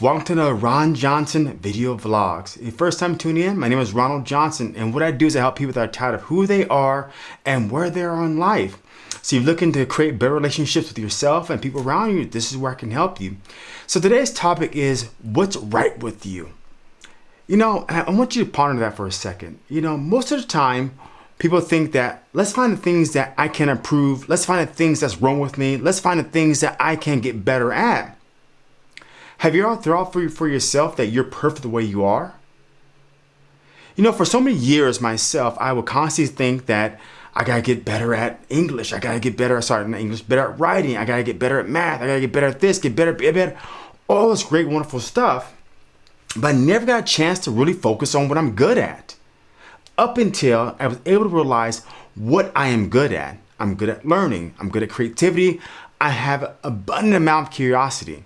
Welcome to the Ron Johnson video vlogs. If first time tuning in, my name is Ronald Johnson and what I do is I help people that are tired of who they are and where they are in life. So you're looking to create better relationships with yourself and people around you, this is where I can help you. So today's topic is what's right with you? You know, I want you to ponder that for a second. You know, most of the time, people think that let's find the things that I can improve. Let's find the things that's wrong with me. Let's find the things that I can get better at. Have you ever thought for, for yourself that you're perfect the way you are? You know, for so many years myself, I would constantly think that I gotta get better at English. I gotta get better at, sorry, not English, better at writing. I gotta get better at math. I gotta get better at this, get better, get better. All this great, wonderful stuff. But I never got a chance to really focus on what I'm good at. Up until I was able to realize what I am good at. I'm good at learning. I'm good at creativity. I have an abundant amount of curiosity.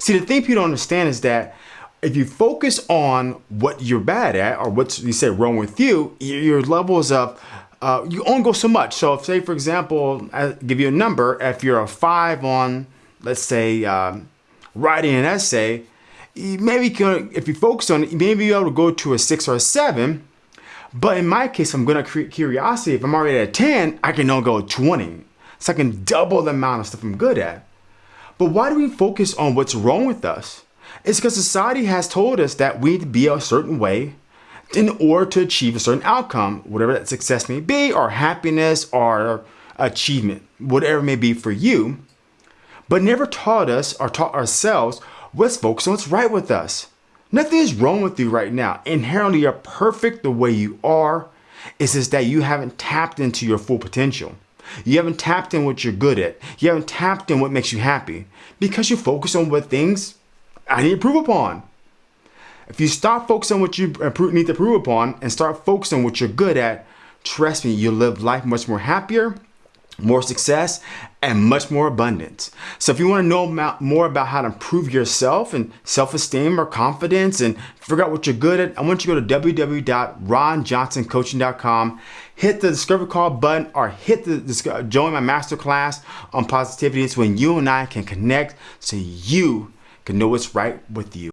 See, the thing people don't understand is that if you focus on what you're bad at or what you say wrong with you, your levels of uh, you only go so much. So if say, for example, I give you a number, if you're a five on, let's say, um, writing an essay, maybe can, if you focus on it, maybe able to go to a six or a seven. But in my case, I'm gonna create curiosity. If I'm already at a 10, I can now go 20. So I can double the amount of stuff I'm good at. But why do we focus on what's wrong with us? It's because society has told us that we need to be a certain way in order to achieve a certain outcome, whatever that success may be, or happiness, or achievement, whatever it may be for you, but never taught us or taught ourselves let's focus on what's right with us. Nothing is wrong with you right now. Inherently, you're perfect the way you are. It's just that you haven't tapped into your full potential. You haven't tapped in what you're good at. You haven't tapped in what makes you happy because you focus on what things I need to improve upon. If you stop focusing on what you need to improve upon and start focusing on what you're good at, trust me, you'll live life much more happier more success, and much more abundance. So if you want to know more about how to improve yourself and self-esteem or confidence and figure out what you're good at, I want you to go to www.ronjohnsoncoaching.com, hit the discovery call button or hit the join my masterclass on positivity. It's when you and I can connect so you can know what's right with you.